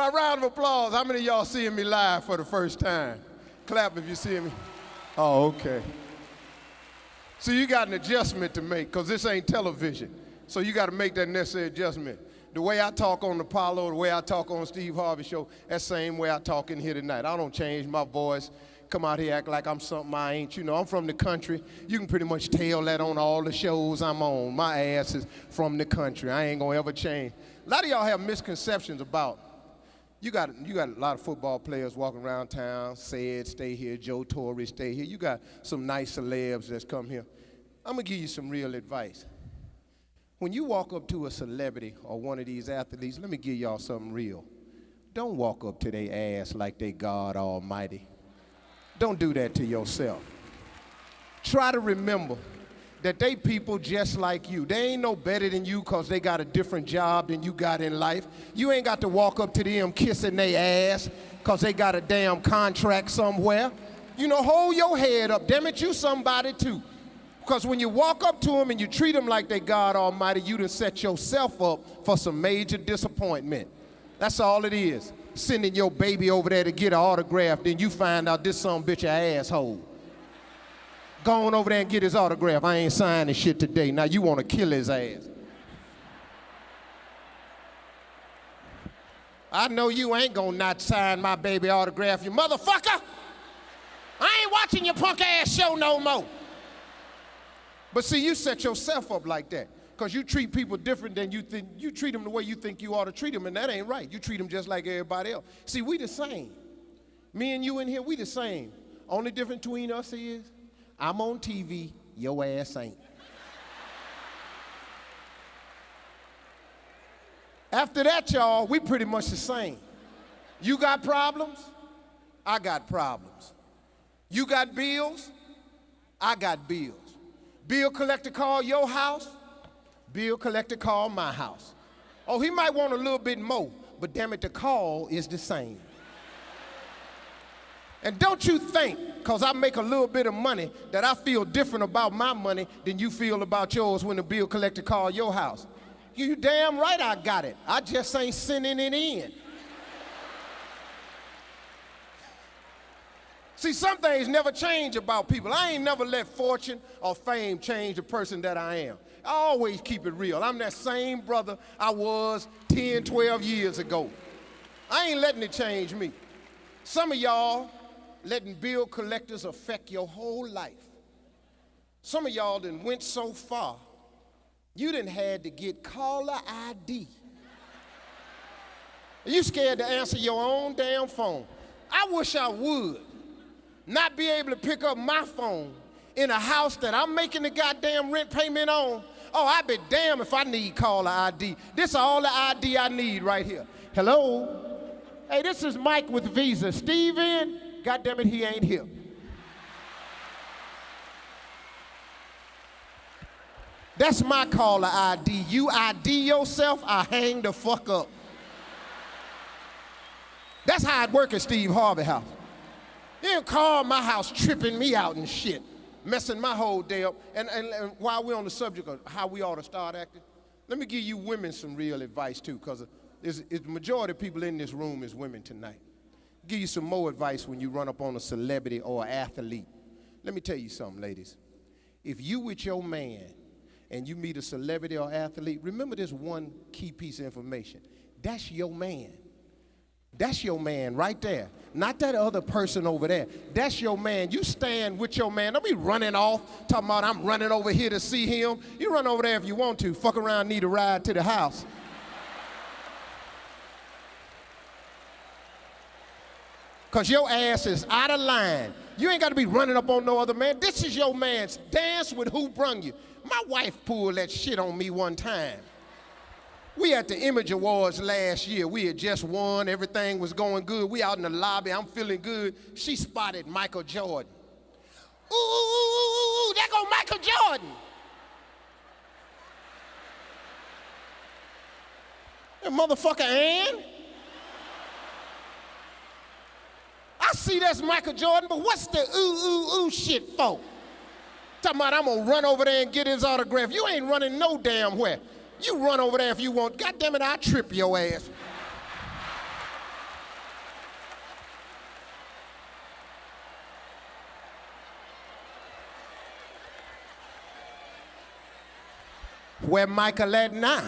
By round of applause, how many of y'all seeing me live for the first time? Clap if you see me. Oh, okay. So you got an adjustment to make because this ain't television. So you got to make that necessary adjustment. The way I talk on Apollo, the way I talk on Steve Harvey show, that same way I talk in here tonight. I don't change my voice, come out here act like I'm something I ain't. You know, I'm from the country. You can pretty much tell that on all the shows I'm on. My ass is from the country. I ain't gonna ever change. A lot of y'all have misconceptions about you got you got a lot of football players walking around town. Said stay here. Joe Torre stay here. You got some nice celebs that's come here. I'm gonna give you some real advice. When you walk up to a celebrity or one of these athletes, let me give y'all something real. Don't walk up to their ass like they God Almighty. Don't do that to yourself. Try to remember that they people just like you. They ain't no better than you because they got a different job than you got in life. You ain't got to walk up to them kissing their ass because they got a damn contract somewhere. You know, hold your head up. Damn it, you somebody too. Because when you walk up to them and you treat them like they God Almighty, you done set yourself up for some major disappointment. That's all it is. Sending your baby over there to get an autograph, then you find out this some bitch a asshole. Go on over there and get his autograph. I ain't signing shit today. Now you want to kill his ass. I know you ain't gonna not sign my baby autograph, you motherfucker. I ain't watching your punk ass show no more. But see, you set yourself up like that because you treat people different than you think. You treat them the way you think you ought to treat them, and that ain't right. You treat them just like everybody else. See, we the same. Me and you in here, we the same. Only difference between us is I'm on TV, your ass ain't. After that, y'all, we pretty much the same. You got problems, I got problems. You got bills, I got bills. Bill collector call your house, bill collector call my house. Oh, he might want a little bit more, but damn it, the call is the same. And don't you think, because I make a little bit of money, that I feel different about my money than you feel about yours when the bill collector call your house. You damn right I got it. I just ain't sending it in. See, some things never change about people. I ain't never let fortune or fame change the person that I am. I always keep it real. I'm that same brother I was 10, 12 years ago. I ain't letting it change me. Some of y'all letting bill collectors affect your whole life. Some of y'all done went so far, you done had to get caller ID. Are you scared to answer your own damn phone. I wish I would not be able to pick up my phone in a house that I'm making the goddamn rent payment on. Oh, I'd be damn if I need caller ID. This is all the ID I need right here. Hello? Hey, this is Mike with Visa. Steve in? God damn it, he ain't here. That's my caller ID. You ID yourself, I hang the fuck up. That's how it work at Steve Harvey house. You didn't call my house tripping me out and shit, messing my whole day up. And, and, and while we're on the subject of how we ought to start acting, let me give you women some real advice too, because the majority of people in this room is women tonight give you some more advice when you run up on a celebrity or athlete. Let me tell you something, ladies. If you with your man and you meet a celebrity or athlete, remember this one key piece of information. That's your man. That's your man right there. Not that other person over there. That's your man. You stand with your man. Don't be running off, talking about I'm running over here to see him. You run over there if you want to. Fuck around, need a ride to the house. Because your ass is out of line. You ain't got to be running up on no other man. This is your man's dance with who brung you. My wife pulled that shit on me one time. We at the Image Awards last year. We had just won. Everything was going good. We out in the lobby. I'm feeling good. She spotted Michael Jordan. Ooh, ooh, there go Michael Jordan. That motherfucker Ann. see that's Michael Jordan, but what's the ooh, ooh, ooh shit for? Talking about I'm gonna run over there and get his autograph. You ain't running no damn where. You run over there if you want. God damn it, I'll trip your ass. Where Michael at now?